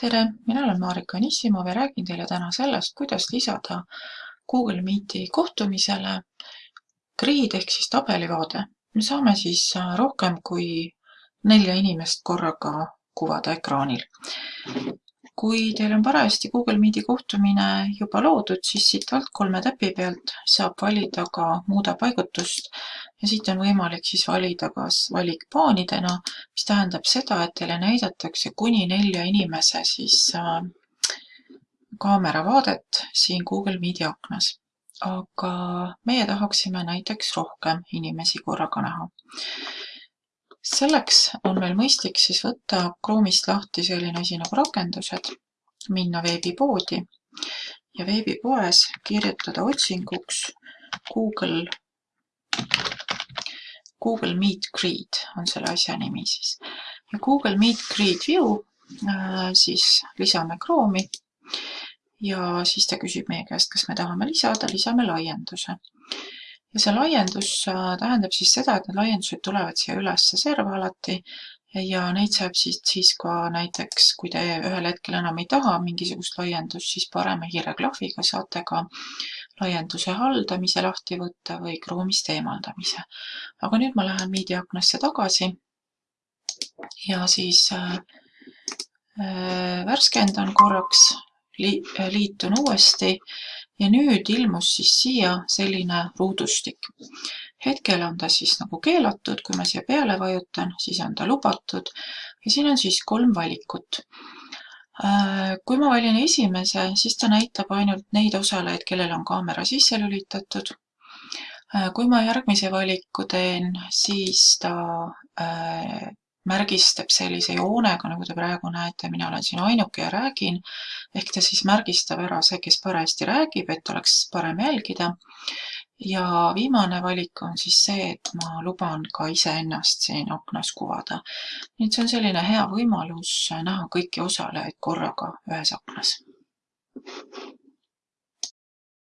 tere, mina olen Marika Nissimov ja räägin teile täna sellest, kuidas lisada Google Meeti kohtumisele grid ehk siis tabelivaade. me saame siis äh, rohkem kui nelja inimest korraga kuvada ekraanil. kui teil on parajasti Google Meeti kohtumine juba loodud, siis siit alt kolme täpi pealt saab valida ka muuda paigutust ja siit on võimalik siis valida kas valik paanidena, mis tähendab seda, et teile näidatakse kuni nelja inimese siis äh, kaameravaadet siin Google Meeti aknas. aga meie tahaksime näiteks rohkem inimesi korraga näha. selleks on meil mõistlik siis võtta Chrome'ist lahti selline asi nagu rakendused, minna veebipoodi ja veebipoes kirjutada otsinguks Google Google Meet Grid on selle asja nimi siis. ja Google Meet Grid View äh, siis lisame Chrome'i ja siis ta küsib meie käest, kas me tahame lisada, lisame laienduse. ja see laiendus äh, tähendab siis seda, et need laiendused tulevad siia üles serva alati ja neid saab siis, siis ka näiteks, kui te ühel hetkel enam ei taha mingisugust laiendust, siis parema hiireklahviga saate ka laienduse haldamise lahti võtta või Chrome'ist eemaldamise. aga nüüd ma lähen Media aknasse tagasi ja siis äh, äh, värskendan korraks li, liitun uuesti ja nüüd ilmus siis siia selline ruudustik. hetkel on ta siis nagu keelatud, kui ma siia peale vajutan, siis on ta lubatud ja siin on siis kolm valikut Äh, kui ma valin esimese, siis ta näitab ainult neid osalejaid, kellel on kaamera sisse lülitatud. Äh, kui ma järgmise valiku teen, siis ta äh, märgistab sellise joonega, nagu te praegu näete, mina olen siin ainuke ja räägin, ehk ta siis märgistab ära see, kes parajasti räägib, et oleks parem jälgida ja viimane valik on siis see, et ma luban ka iseennast siin aknas kuvada. nii et see on selline hea võimalus näha kõiki osalejaid korraga ühes aknas.